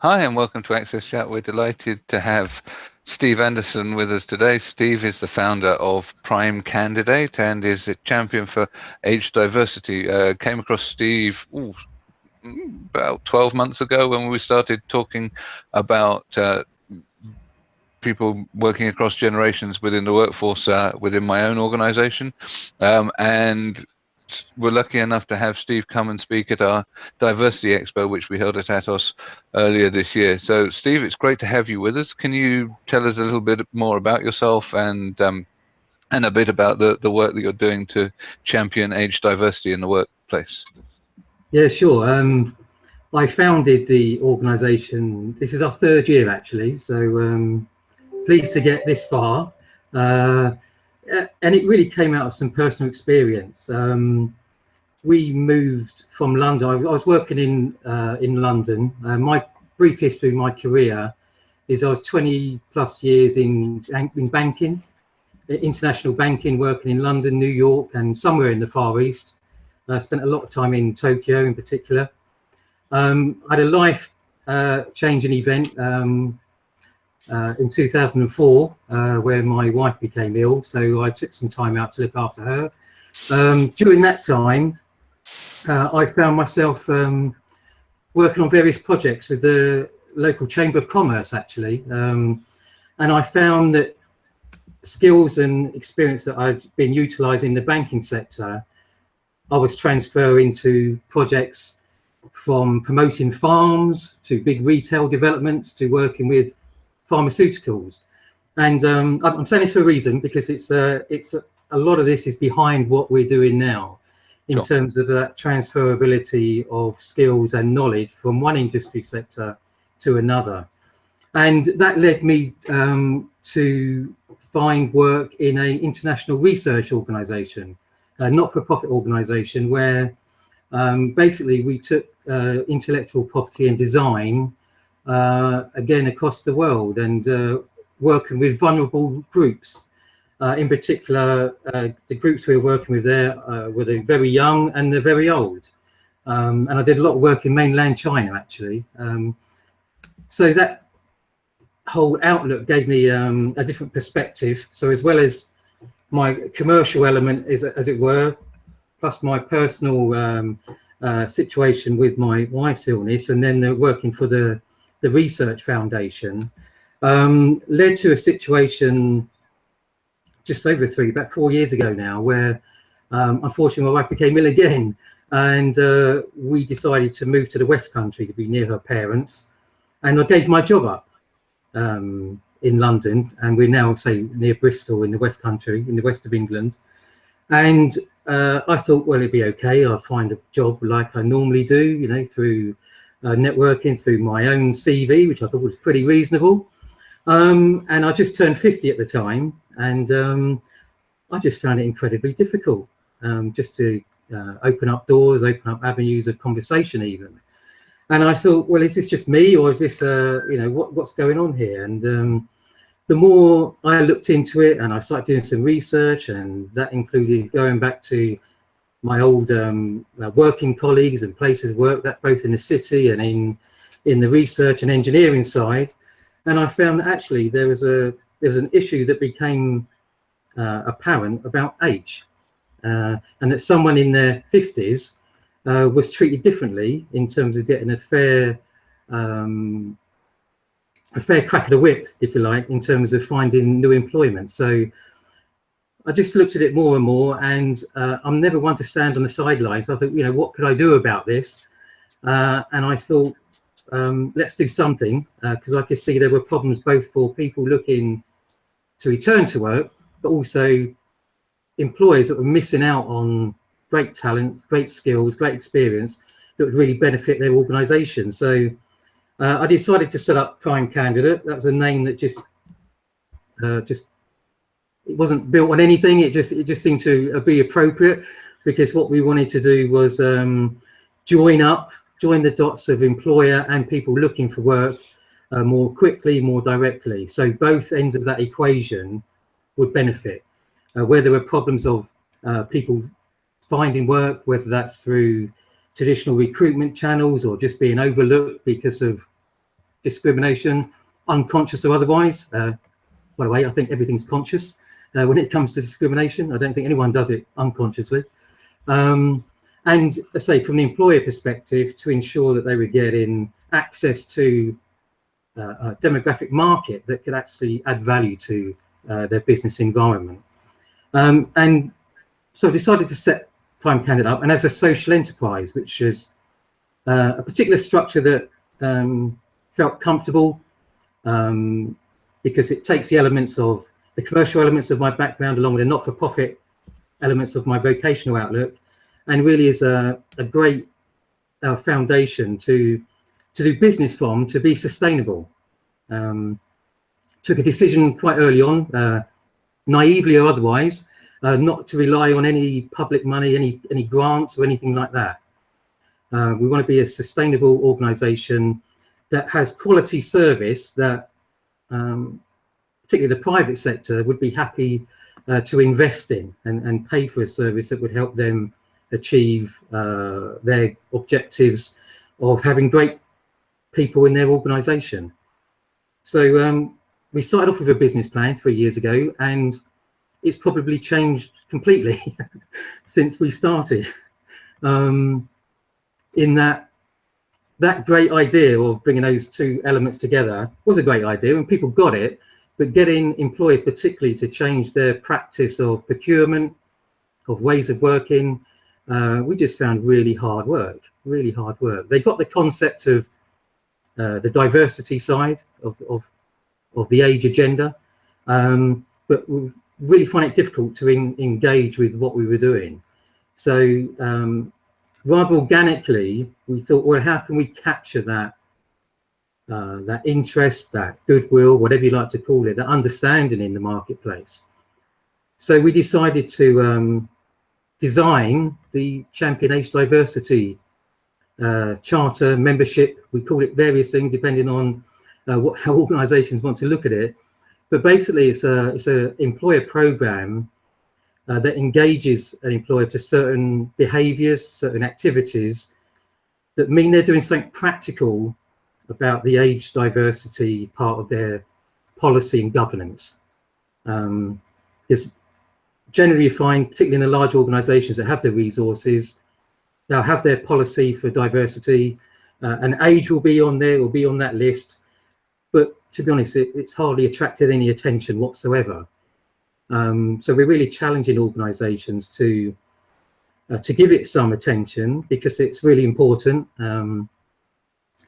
Hi, and welcome to Access Chat. We're delighted to have Steve Anderson with us today. Steve is the founder of Prime Candidate and is a champion for age diversity. Uh, came across Steve ooh, about 12 months ago when we started talking about uh, people working across generations within the workforce uh, within my own organization. Um, and we're lucky enough to have Steve come and speak at our Diversity Expo, which we held at Atos earlier this year. So, Steve, it's great to have you with us. Can you tell us a little bit more about yourself and um, and a bit about the, the work that you're doing to champion age diversity in the workplace? Yeah, sure. Um, I founded the organisation. This is our third year, actually. So um, pleased to get this far. Uh, and it really came out of some personal experience. Um, we moved from London. I, was working in uh, in London. Uh, my brief history of my career is I was 20 plus years in in banking, international banking, working in London, New York, and somewhere in the Far East. I spent a lot of time in Tokyo, in particular. Um, I had a life uh, changing event. Um, uh, in 2004 uh, where my wife became ill so I took some time out to look after her. Um, during that time uh, I found myself um, working on various projects with the local chamber of commerce actually. Um, and I found that skills and experience that I'd been utilizing in the banking sector I was transferring to projects from promoting farms to big retail developments to working with pharmaceuticals. And um, I'm saying this for a reason because it's uh, it's a, lot of this is behind what we're doing now in sure. terms of that transferability of skills and knowledge from one industry sector to another. And that led me um, to find work in a international research organization, a not-for-profit organization where um, basically we took uh, intellectual property and design again across the world and uh, working with vulnerable groups. Uh, in particular, the groups we were working with there were the very young and the very old. Um, and I did a lot of work in mainland China, actually. Um, so that whole outlook gave me um, a different perspective. So as well as my commercial element, is, as it were, plus my personal um, uh, situation with my wife's illness, and then working for the the Research Foundation, um, led to a situation just over three, about four years ago now, where um, unfortunately my wife became ill again. And uh, we decided to move to the West Country to be near her parents. And I gave my job up um, in London. And we're now, say, near Bristol in the West Country, in the west of England. And uh, I thought, well, it'd be okay. I'll find a job like I normally do, you know, through uh, networking through my own CV, which I thought was pretty reasonable. Um, and I just turned 50 at the time, and um, I just found it incredibly difficult um, just to uh, open up doors, open up avenues of conversation even. And I thought, well, is this just me or is this, uh, you know, what, what's going on here? And um, the more I looked into it and I started doing some research and that included going back to my old um, uh, working colleagues and places work, that both in the city and in in the research and engineering side. And I found that actually there was a there was an issue that became uh, apparent about age, uh, and that someone in their 50s uh, was treated differently in terms of getting a fair um, a fair crack of the whip, if you like, in terms of finding new employment. So I just looked at it more and more, and uh, I'm never one to stand on the sidelines. I thought, you know, what could I do about this? Uh, and I thought, um, let's do something, because uh, I could see there were problems both for people looking to return to work, but also employers that were missing out on great talent, great skills, great experience that would really benefit their organisation. So uh, I decided to set up Prime Candidate. That was a name that just uh, just it wasn't built on anything. It just it just seemed to uh, be appropriate because what we wanted to do was um, join up, join the dots of employer and people looking for work uh, more quickly, more directly. So both ends of that equation would benefit. Uh, where there were problems of uh, people finding work, whether that's through traditional recruitment channels or just being overlooked because of discrimination, unconscious or otherwise. Uh, by the way, I think everything's conscious uh, when it comes to discrimination. I don't think anyone does it unconsciously. Um, and let's say from the employer perspective, to ensure that they were getting access to uh, a demographic market that could actually add value to uh, their business environment. Um, and so I decided to set Prime Candidate up and as a social enterprise, which is uh, a particular structure that um, felt comfortable um, because it takes the elements of the commercial elements of my background along with the not-for-profit elements of my vocational outlook and really is a, a great uh, foundation to to do business from to be sustainable. Um, took a decision quite early on, uh, naively or otherwise, uh, not to rely on any public money, any any grants or anything like that. Uh, we want to be a sustainable organisation that has quality service that um, particularly the private sector, would be happy uh, to invest in and, and pay for a service that would help them achieve uh, their objectives of having great people in their organization. So um, we started off with a business plan three years ago and it's probably changed completely since we started. Um, in that that great idea of bringing those two elements together was a great idea and people got it but getting employers particularly to change their practice of procurement, of ways of working, uh, we just found really hard work, really hard work. They got the concept of uh, the diversity side of, of, of the age agenda, um, but we really find it difficult to in, engage with what we were doing. So um, rather organically, we thought, well, how can we capture that uh, that interest, that goodwill, whatever you like to call it, that understanding in the marketplace. So we decided to um, design the Champion Age Diversity uh, Charter membership. We call it various things depending on uh, what, how organisations want to look at it. But basically, it's a it's a employer program uh, that engages an employer to certain behaviours, certain activities that mean they're doing something practical about the age diversity part of their policy and governance. Um, is generally you find, particularly in the large organisations that have the resources, they'll have their policy for diversity, uh, and age will be on there, will be on that list. But to be honest, it, it's hardly attracted any attention whatsoever. Um, so we're really challenging organisations to uh, to give it some attention because it's really important. Um,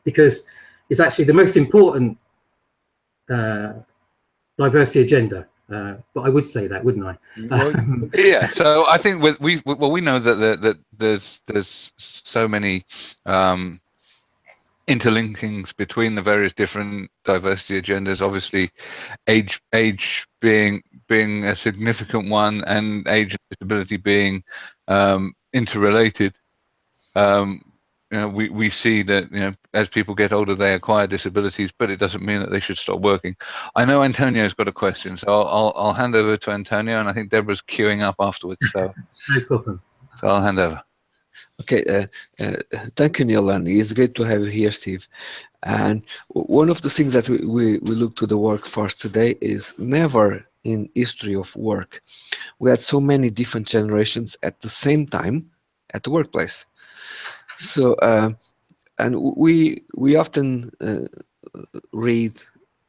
because is actually the most important uh, diversity agenda. Uh, but I would say that, wouldn't I? Well, yeah. So I think with, we well we know that the, that there's there's so many um, interlinkings between the various different diversity agendas. Obviously, age age being being a significant one, and age and disability being um, interrelated. Um, you know, we, we see that you know as people get older they acquire disabilities, but it doesn't mean that they should stop working. I know Antonio's got a question, so I'll I'll, I'll hand over to Antonio, and I think Deborah's queuing up afterwards. So no problem. So I'll hand over. Okay, uh, uh, thank you, Neil, and it's great to have you here, Steve. And one of the things that we, we, we look to the workforce today is never in history of work we had so many different generations at the same time at the workplace so, uh, and we we often uh, read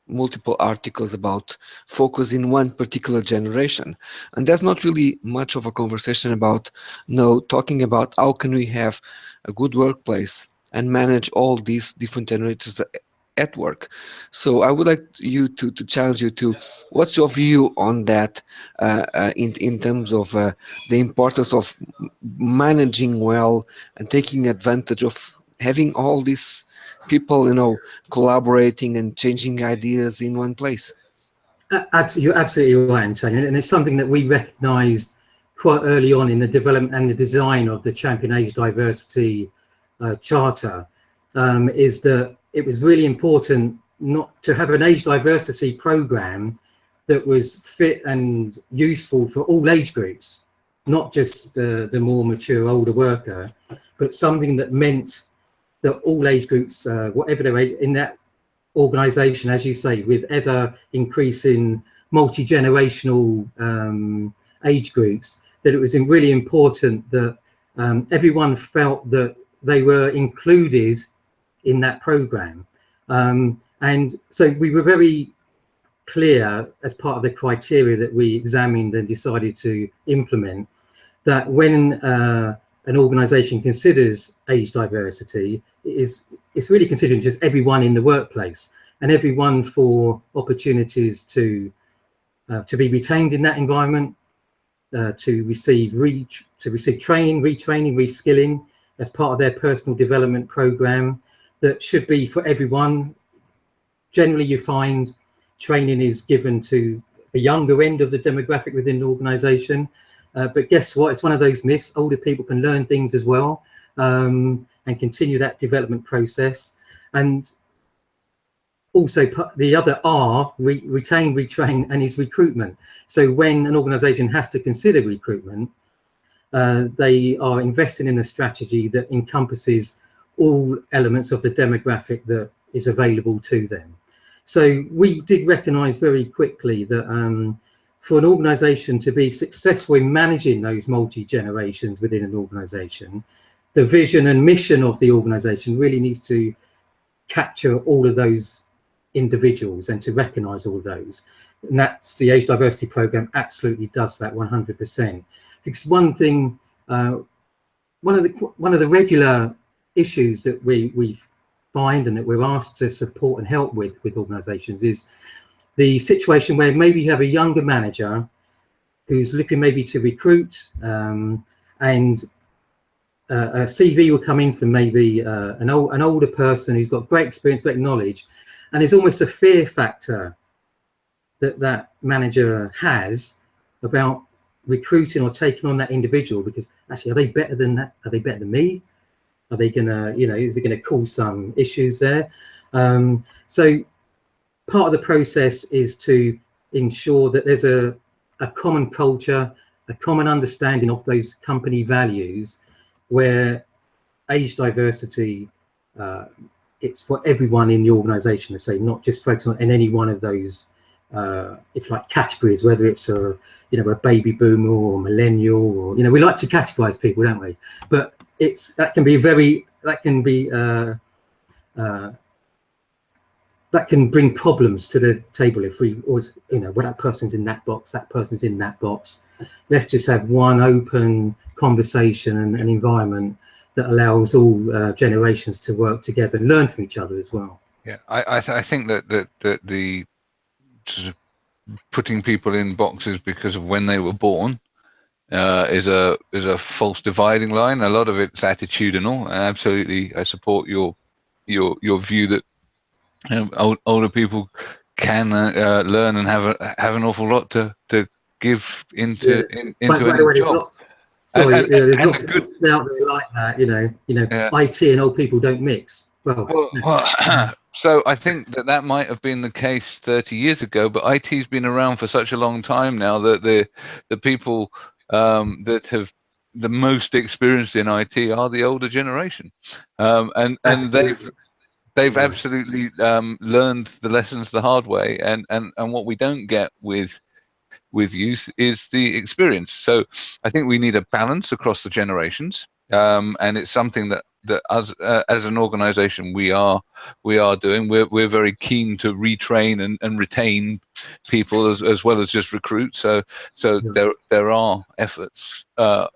multiple articles about focus in one particular generation. And there's not really much of a conversation about no talking about how can we have a good workplace and manage all these different generations at work so i would like you to to challenge you to what's your view on that uh, uh, in in terms of uh, the importance of managing well and taking advantage of having all these people you know collaborating and changing ideas in one place absolutely you're absolutely right Antonio. and it's something that we recognized quite early on in the development and the design of the champion age diversity uh, charter um, is that it was really important not to have an age diversity program that was fit and useful for all age groups, not just uh, the more mature older worker, but something that meant that all age groups, uh, whatever their age, in that organization, as you say, with ever increasing multi-generational um, age groups, that it was really important that um, everyone felt that they were included in that program. Um, and so we were very clear as part of the criteria that we examined and decided to implement that when uh, an organization considers age diversity, it is it's really considering just everyone in the workplace and everyone for opportunities to uh, to be retained in that environment, uh, to receive reach, to receive training, retraining, reskilling as part of their personal development program that should be for everyone. Generally, you find training is given to the younger end of the demographic within the organization. Uh, but guess what? It's one of those myths. Older people can learn things as well um, and continue that development process. And also the other R, re retain, retrain, and is recruitment. So when an organization has to consider recruitment, uh, they are investing in a strategy that encompasses all elements of the demographic that is available to them. So we did recognize very quickly that um, for an organization to be successful in managing those multi-generations within an organization, the vision and mission of the organization really needs to capture all of those individuals and to recognize all those. And that's the age diversity program absolutely does that 100%. Because one thing, uh, one of the one of the regular issues that we we find and that we're asked to support and help with with organizations is the situation where maybe you have a younger manager who's looking maybe to recruit um, and uh, a CV will come in from maybe uh, an, old, an older person who's got great experience, great knowledge, and there's almost a fear factor that that manager has about recruiting or taking on that individual because actually are they better than that? Are they better than me are they gonna you know is it gonna cause some issues there um, so part of the process is to ensure that there's a, a common culture, a common understanding of those company values where age diversity, uh, it's for everyone in the organization to say, not just focus on in any one of those, uh, if like categories, whether it's a, you know, a baby boomer or millennial or, you know, we like to categorize people, don't we? But it's, that can be very, that can be, uh, uh, that can bring problems to the table if we always, you know, well, that person's in that box, that person's in that box. Let's just have one open conversation and an environment that allows all uh, generations to work together and learn from each other as well. Yeah, I I, th I think that, that that the sort of putting people in boxes because of when they were born uh, is a is a false dividing line. A lot of it's attitudinal. Absolutely, I support your your your view that um, old, older people can uh, uh, learn and have a, have an awful lot to to give into yeah. in, into by, any job. Lots, sorry, and, and, there's lots good, out there like that. You know, you know, yeah. IT and old people don't mix. Well, well, well so I think that that might have been the case 30 years ago, but IT's been around for such a long time now that the the people um, that have the most experienced in IT are the older generation, um, and and they've they've absolutely um, learned the lessons the hard way. And and and what we don't get with with youth is the experience. So i think we need a balance across the generations. Um, and it's something that that as uh, as an organization we are we are doing we're, we're very keen to retrain and, and retain people as, as well as just recruit so so yeah. there there are efforts uh,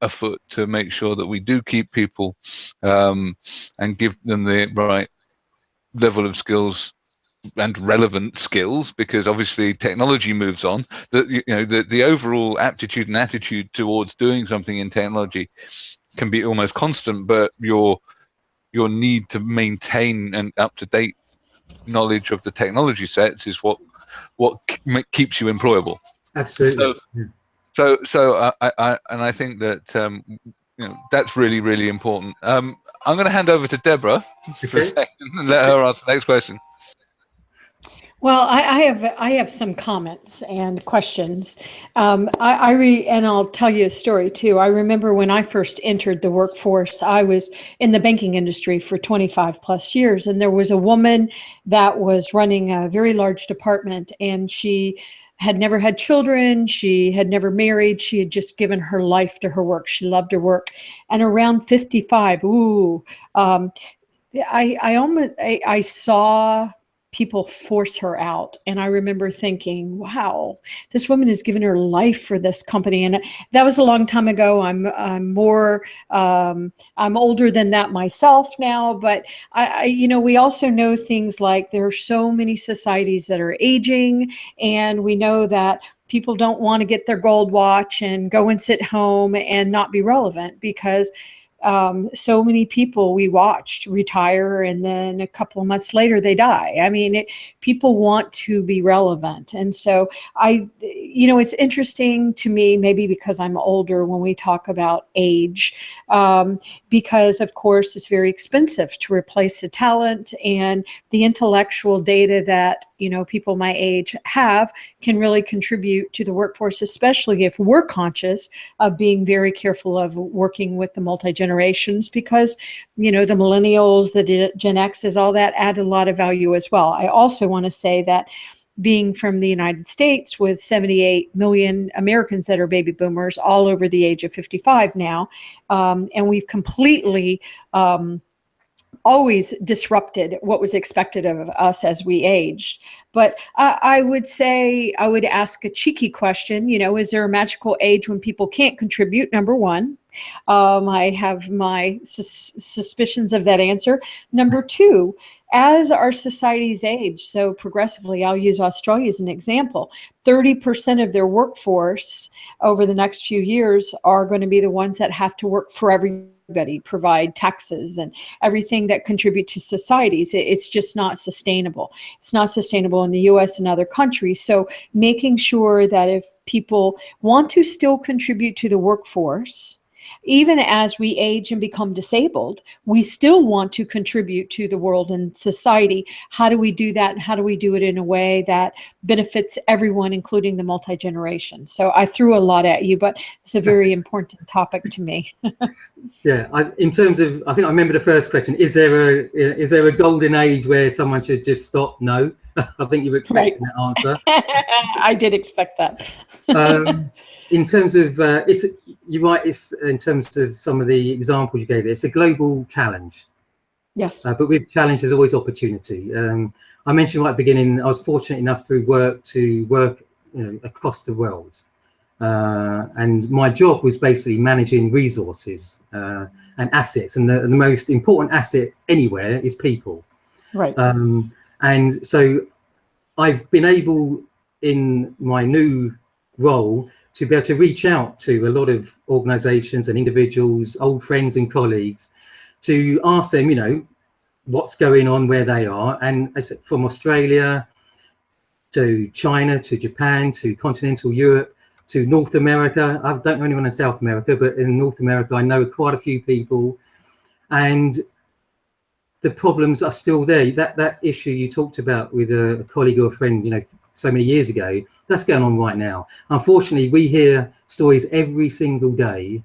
afoot to make sure that we do keep people um, and give them the right level of skills and relevant skills because obviously technology moves on that you know the, the overall aptitude and attitude towards doing something in technology can be almost constant but your your need to maintain an up-to-date knowledge of the technology sets is what what keeps you employable. Absolutely. So so, so I, I and i think that um, you know that's really really important. Um, i'm going to hand over to deborah for a second and let her ask the next question Well, I, I, have I have some comments and questions. Um, I, I re, and I'll tell you a story too. I remember when I first entered the workforce, I was in the banking industry for 25 plus years, and there was a woman that was running a very large department, and she had never had children. She had never married. She had just given her life to her work. She loved her work, and around 55, ooh, um, I I almost I, I saw people force her out. And I remember thinking, wow, this woman has given her life for this company. And that was a long time ago. I'm, I'm more, um, I'm older than that myself now, but I, I, you know, we also know things like there are so many societies that are aging and we know that people don't want to get their gold watch and go and sit home and not be relevant because um, so many people we watched retire and then a couple of months later they die. I mean, it, people want to be relevant. And so I, you know, it's interesting to me, maybe because I'm older when we talk about age, um, because of course it's very expensive to replace the talent and the intellectual data that, you know, people my age have can really contribute to the workforce, especially if we're conscious of being very careful of working with the multi-generational generations because, you know, the millennials, the Gen X's, all that add a lot of value as well. I also want to say that being from the United States with 78 million Americans that are baby boomers all over the age of 55 now. Um, and we've completely um, always disrupted what was expected of us as we aged. But uh, I would say, I would ask a cheeky question, you know, is there a magical age when people can't contribute? Number one. Um, I have my sus suspicions of that answer. Number two, as our societies age so progressively, I'll use Australia as an example, 30% of their workforce over the next few years are going to be the ones that have to work for every everybody provide taxes and everything that contribute to societies. It's just not sustainable. It's not sustainable in the US and other countries. So making sure that if people want to still contribute to the workforce even as we age and become disabled, we still want to contribute to the world and society. How do we do that? And how do we do it in a way that benefits everyone, including the multi-generation? So I threw a lot at you, but it's a very important topic to me. yeah, I, in terms of, I think I remember the first question, is there a, is there a golden age where someone should just stop? No. I think you were expecting right. that answer. I did expect that. um, in terms of, uh, it's you're right. It's in terms of some of the examples you gave. It's a global challenge. Yes. Uh, but with challenge, there's always opportunity. Um, I mentioned right at the beginning, I was fortunate enough through work to work, you know, across the world. Uh, and my job was basically managing resources uh, and assets. And the, the, most important asset anywhere is people. Right. Um, and so I've been able in my new role to be able to reach out to a lot of organizations and individuals, old friends and colleagues, to ask them, you know, what's going on where they are. And from Australia to China, to Japan, to continental Europe, to North America. I don't know anyone in South America, but in North America, I know quite a few people. And the problems are still there. That that issue you talked about with a, a colleague or a friend, you know, so many years ago, that's going on right now. Unfortunately, we hear stories every single day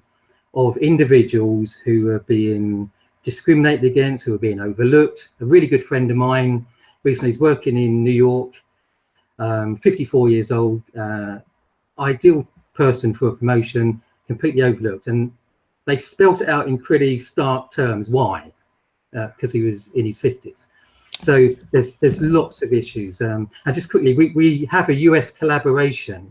of individuals who are being discriminated against, who are being overlooked. A really good friend of mine recently is working in New York, um, 54 years old, uh, ideal person for a promotion, completely overlooked. And they spelt it out in pretty stark terms. Why? Because uh, he was in his 50s. So there's there's lots of issues. Um, and just quickly, we, we have a US collaboration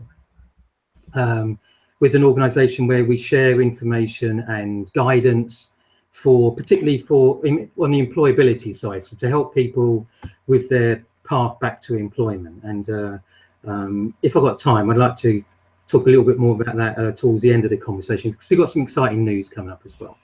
um, with an organization where we share information and guidance for particularly for on the employability side, so to help people with their path back to employment. And uh, um, if I've got time, I'd like to talk a little bit more about that uh, towards the end of the conversation because we've got some exciting news coming up as well.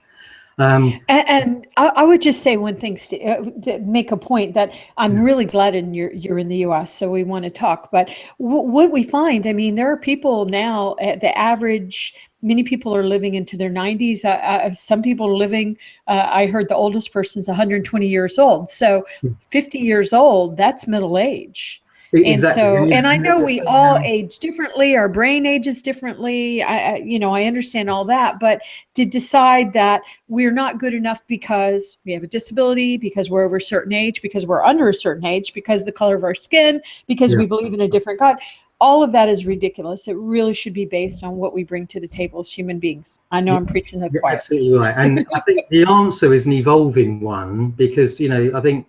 Um, and, and I, I, would just say one thing, uh, to make a point that I'm really glad in you're, you're in the U.S., so we want to talk. But what we find, I mean, there are people now at the average. Many people are living into their 90s. Uh, uh, some people are living. Uh, I heard the oldest person is 120 years old. So, hmm. 50 years old, that's middle age. And Exactly. so, Yeah, and I know we all age differently, our brain ages differently. I, I, you know, I understand all that, but to decide that we're not good enough because we have a disability, because we're over a certain age, because we're under a certain age, because the color of our skin, because Yeah. we believe in a different God, all of that is ridiculous. It really should be based on what we bring to the table as human beings. I know. I'm preaching the You're choir. absolutely right. And I think the answer is an evolving one because, you know, I think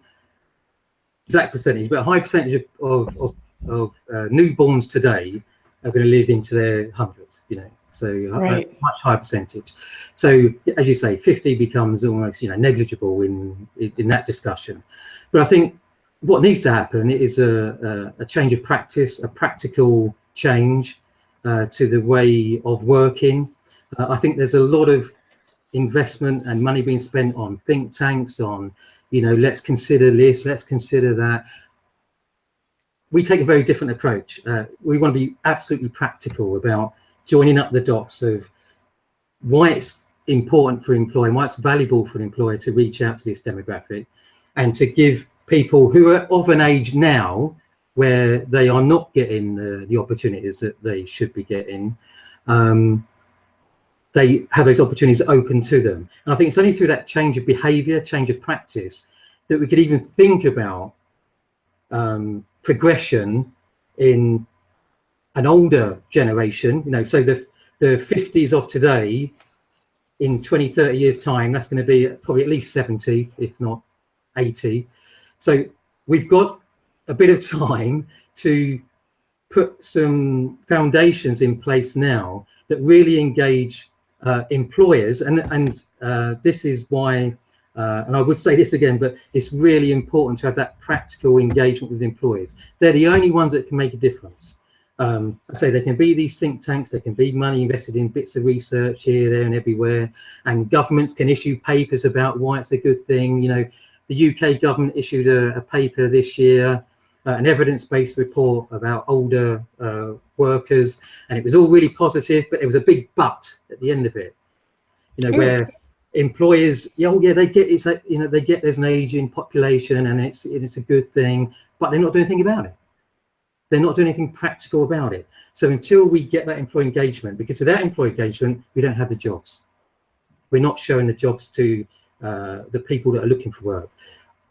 exact percentage, but a high percentage of, of, of uh, newborns today are going to live into their hundreds, you know, so a- Right. a much higher percentage. So as you say, 50 becomes almost, you know, negligible in, in, in that discussion. But I think what needs to happen is a, a, a change of practice, a practical change uh, to the way of working. Uh, I think there's a lot of investment and money being spent on think tanks, on, you know, let's consider this, let's consider that. We take a very different approach. Uh, we want to be absolutely practical about joining up the dots of why it's important for an employer, why it's valuable for an employer to reach out to this demographic and to give people who are of an age now where they are not getting the, the opportunities that they should be getting, um, they have those opportunities open to them. And I think it's only through that change of behavior, change of practice, that we could even think about um, progression in an older generation, you know, so the, the 50s of today, in 20, 30 years time, that's going to be probably at least 70, if not 80. So we've got a bit of time to put some foundations in place now that really engage uh, employers. And, and uh, this is why, uh, and I would say this again, but it's really important to have that practical engagement with employers. They're the only ones that can make a difference. Um, I say there can be these think tanks, there can be money invested in bits of research here, there and everywhere, and governments can issue papers about why it's a good thing. You know, the UK government issued a, a paper this year, uh, an evidence-based report about older uh, workers, and it was all really positive, but there was a big but at the end of it. You know, Ooh. where employers, yeah, oh, yeah, they get it's like, you know, they get there's an aging population and it's it's a good thing, but they're not doing anything about it. They're not doing anything practical about it. So until we get that employee engagement, because without employee engagement, we don't have the jobs. We're not showing the jobs to uh, the people that are looking for work.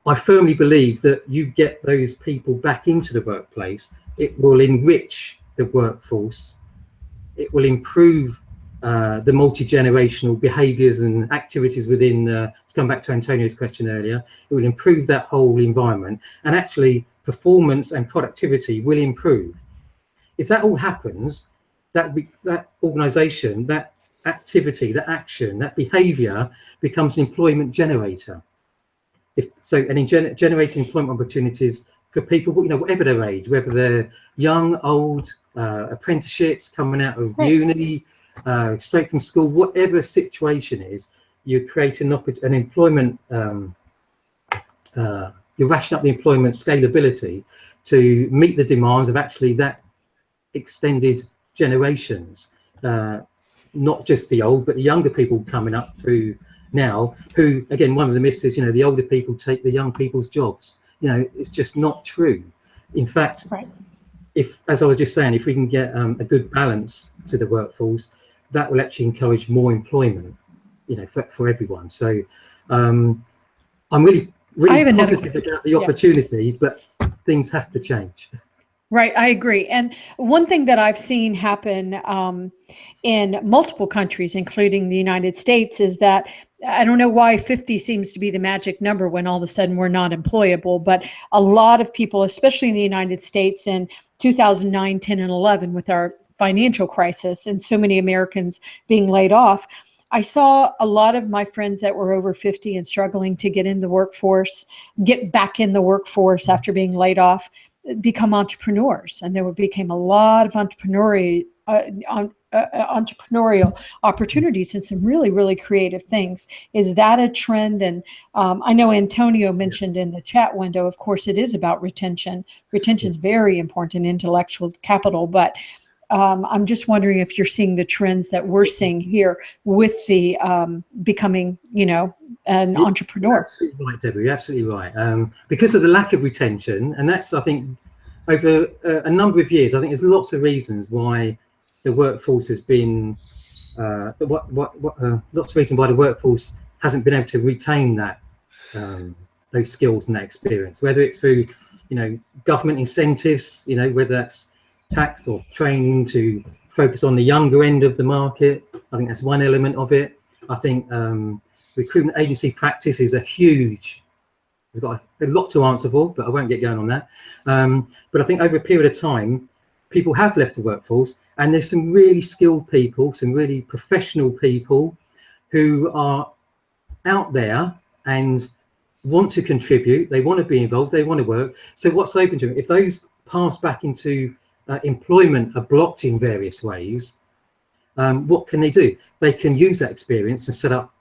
I firmly believe that you get those people back into the workplace, it will enrich the workforce, it will improve uh, the multi-generational behaviours and activities within, uh, to come back to Antonio's question earlier, it will improve that whole environment and actually performance and productivity will improve. If that all happens, that, that organisation, that activity, that action, that behaviour becomes an employment generator. If so, and in gener generating employment opportunities for people, you know, whatever their age, whether they're young, old, uh, apprenticeships coming out of uni, uh, straight from school, whatever situation is, you create an, an employment, um, uh, you're rationing up the employment scalability to meet the demands of actually that extended generations, uh, not just the old, but the younger people coming up through now, who, again, one of the myths is, you know, the older people take the young people's jobs. You know, it's just not true. In fact, Right. if, as I was just saying, if we can get um, a good balance to the workforce, that will actually encourage more employment, you know, for, for everyone. So um, I'm really, really another- positive about the yeah. opportunity, but things have to change. Right, I agree. And one thing that I've seen happen um, in multiple countries, including the United States, is that I don't know why 50 seems to be the magic number when all of a sudden we're not employable, but a lot of people, especially in the United States in 2009, 10, and 11, with our financial crisis and so many Americans being laid off. I saw a lot of my friends that were over 50 and struggling to get in the workforce, get back in the workforce after being laid off become entrepreneurs and there became a lot of entrepreneurial uh, on, uh, uh, entrepreneurial opportunities and some really really creative things. Is that a trend? And um, i know antonio mentioned in the chat window of course it is about retention. Retention is very important in intellectual capital but um, i'm just wondering if you're seeing the trends that we're seeing here with the um, becoming you know an Yeah. entrepreneur Absolutely right, Deborah. You're absolutely right. Um, because of the lack of retention, and that's I think over a, a, number of years, I think there's lots of reasons why the workforce has been, uh, what, what, what, uh, lots of reasons why the workforce hasn't been able to retain that, um, those skills and that experience, whether it's through, you know, government incentives, you know, whether that's tax or training to focus on the younger end of the market. I think that's one element of it. I think um, recruitment agency practice is a huge has got a, lot to answer for, but I won't get going on that. Um, but I think over a period of time, people have left the workforce and there's some really skilled people, some really professional people who are out there and want to contribute, they want to be involved, they want to work. So what's open to them? If those paths back into uh, employment are blocked in various ways, um, what can they do? They can use that experience and set up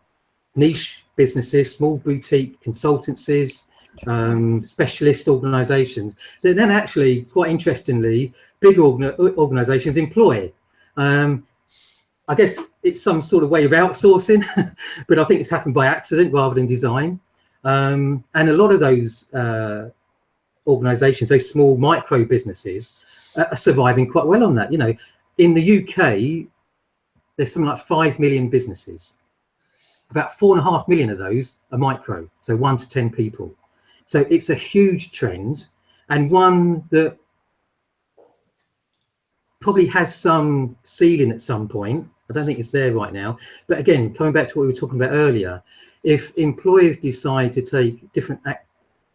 niche businesses, small boutique consultancies, um, specialist organizations that then actually, quite interestingly, big organ organizations employ. Um, I guess it's some sort of way of outsourcing, but I think it's happened by accident rather than design. Um, and a lot of those uh, organizations, those small micro businesses, uh, are surviving quite well on that. You know, in the UK, there's something like 5 million businesses about four and a half million of those are micro, so one to 10 people. So it's a huge trend and one that probably has some ceiling at some point. I don't think it's there right now. But again, coming back to what we were talking about earlier, if employers decide to take different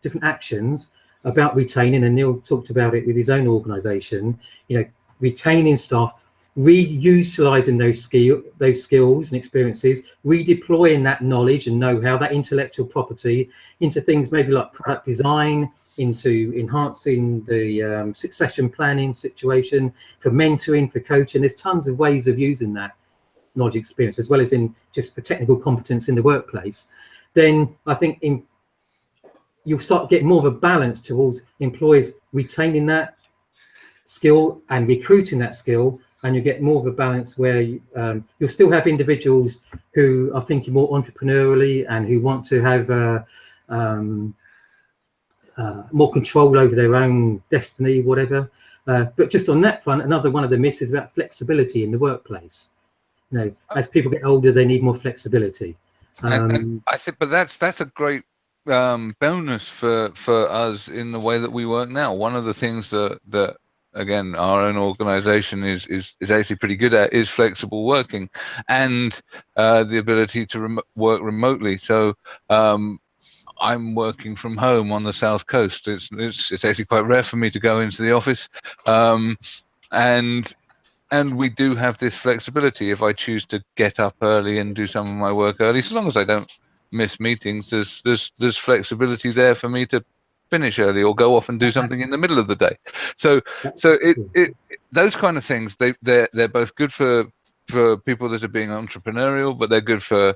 different actions about retaining, and Neil talked about it with his own organization, you know, retaining staff, reutilizing those skill those skills and experiences redeploying that knowledge and know-how that intellectual property into things maybe like product design into enhancing the um, succession planning situation for mentoring for coaching. There's tons of ways of using that knowledge experience as well as in just for technical competence in the workplace. Then i think in you'll start getting more of a balance towards employers retaining that skill and recruiting that skill and you get more of a balance where you, um, you'll still have individuals who are thinking more entrepreneurially and who want to have uh, um, uh, more control over their own destiny, whatever. Uh, but just on that front, another one of the myths is about flexibility in the workplace. You know, as people get older, they need more flexibility. Um, and, and I think, but that's that's a great um, bonus for for us in the way that we work now. One of the things that that again our own organization is is, is actually pretty good at is flexible working and uh, the ability to rem work remotely. So um, I'm working from home on the south coast. It's, it's it's actually quite rare for me to go into the office. Um, and and we do have this flexibility. If I choose to get up early and do some of my work early so long as I don't miss meetings there's there's there's flexibility there for me to finish early or go off and do something in the middle of the day. So so it, it those kind of things they they're they're both good for for people that are being entrepreneurial, but they're good for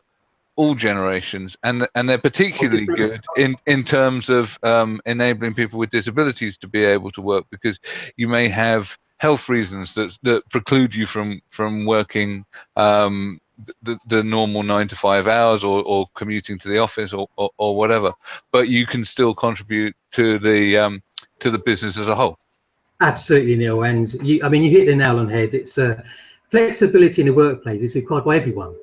all generations. And and they're particularly good in in terms of um, enabling people with disabilities to be able to work because you may have health reasons that that preclude you from from working um, the, the normal nine to five hours or, or commuting to the office or, or, or whatever, but you can still contribute to the um, to the business as a whole. Absolutely, Neil. And you, I mean, you hit the nail on the head. It's uh, flexibility in the workplace is required by everyone.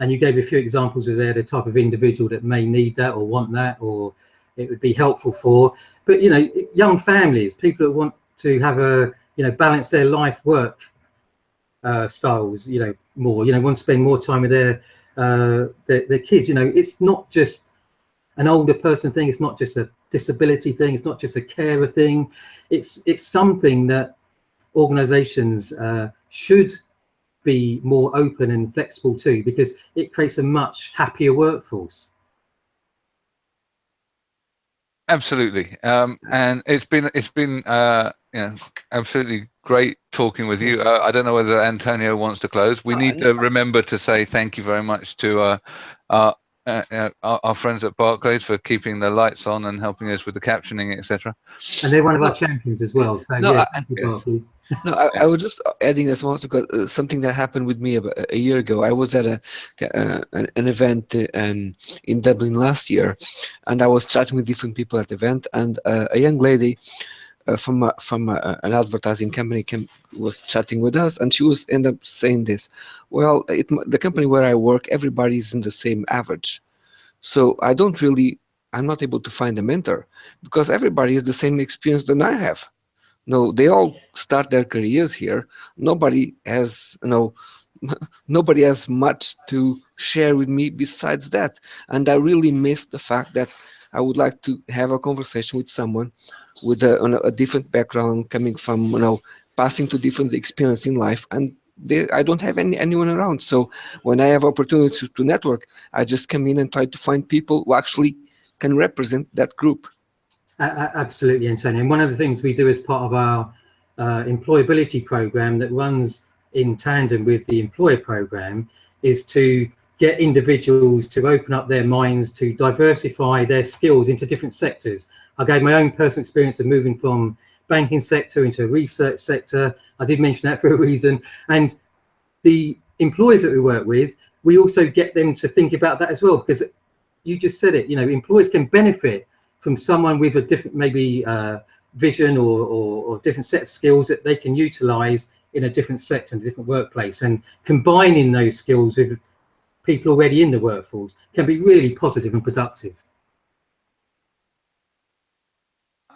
And you gave a few examples of there, the type of individual that may need that or want that, or it would be helpful for. But you know, young families, people that want to have a you know balance their life work uh, styles, you know, more, you know, want to spend more time with their, uh, their, their kids, you know, it's not just an older person thing. It's not just a disability thing. It's not just a carer thing. It's, it's something that organizations uh, should be more open and flexible to because it creates a much happier workforce. Absolutely, um, and it's been it's been uh, you know absolutely great talking with you. Uh, I don't know whether Antonio wants to close. We need to remember to say thank you very much to uh, our, uh, uh, our, our friends at Barclays for keeping the lights on and helping us with the captioning, etc. And they're one of our champions as well. So no, yeah, I, no, I, I, was just adding this also because uh, something that happened with me about a year ago. I was at a uh, an, an, event um, in Dublin last year, and I was chatting with different people at the event, and a young lady uh, from a, from a, an advertising company came, was chatting with us, and she was end up saying this. Well, it, the company where I work, everybody's in the same average, so I don't really, I'm not able to find a mentor because everybody has the same experience than I have. No, they all start their careers here. Nobody has, you know, nobody has much to share with me besides that. And I really miss the fact that I would like to have a conversation with someone with a, a, different background, coming from, you know, passing to different experience in life. And they, I don't have any anyone around. So when I have opportunity to, to network, I just come in and try to find people who actually can represent that group. A- Absolutely, Antonio. And one of the things we do as part of our uh, employability program that runs in tandem with the employer program is to get individuals to open up their minds to diversify their skills into different sectors. I gave my own personal experience of moving from banking sector into research sector. I did mention that for a reason. And the employers that we work with, we also get them to think about that as well, because you just said it, you know, employers can benefit from someone with a different, maybe uh, vision or, or, or different set of skills that they can utilize in a different sector, in a different workplace. And combining those skills with people already in the workforce can be really positive and productive.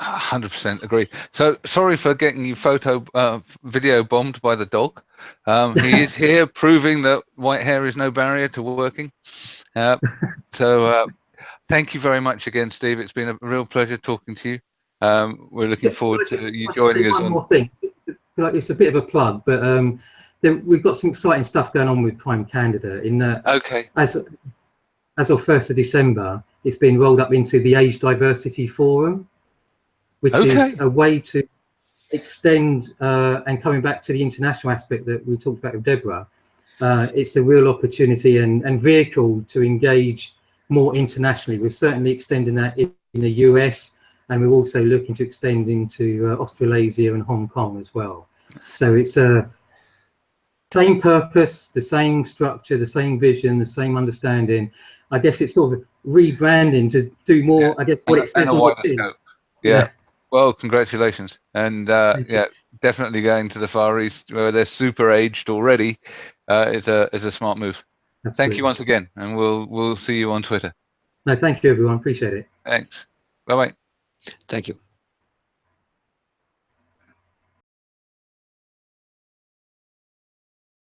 100% agree. So sorry for getting you photo, uh, video bombed by the dog. Um, he is here proving that white hair is no barrier to working. Uh, so uh, thank you very much again, Steve. It's been a real pleasure talking to you. Um, we're looking forward to you joining us One on. more thing, like it's a bit of a plug, but um, there, we've got some exciting stuff going on with Prime Candidate. In that, Okay. as as of first of December, it's been rolled up into the Age Diversity Forum, which is a way to extend uh, and coming back to the international aspect that we talked about with Deborah. Uh, it's a real opportunity and, and vehicle to engage more internationally. We're certainly extending that in, in the US, and we're also looking to extend into uh, Australasia and Hong Kong as well. So it's a same purpose, the same structure, the same vision, the same understanding. I guess it's sort of rebranding to do more. Yeah. I guess what And, it says and a on the wider scope. Yeah. Yeah. Well, congratulations. And uh, Thank you. yeah, definitely going to the Far East where they're super aged already uh, is a is a smart move. Thank you once again, and we'll we'll see you on Twitter. No, thank you, everyone. Appreciate it. Thanks. Bye bye. Thank you.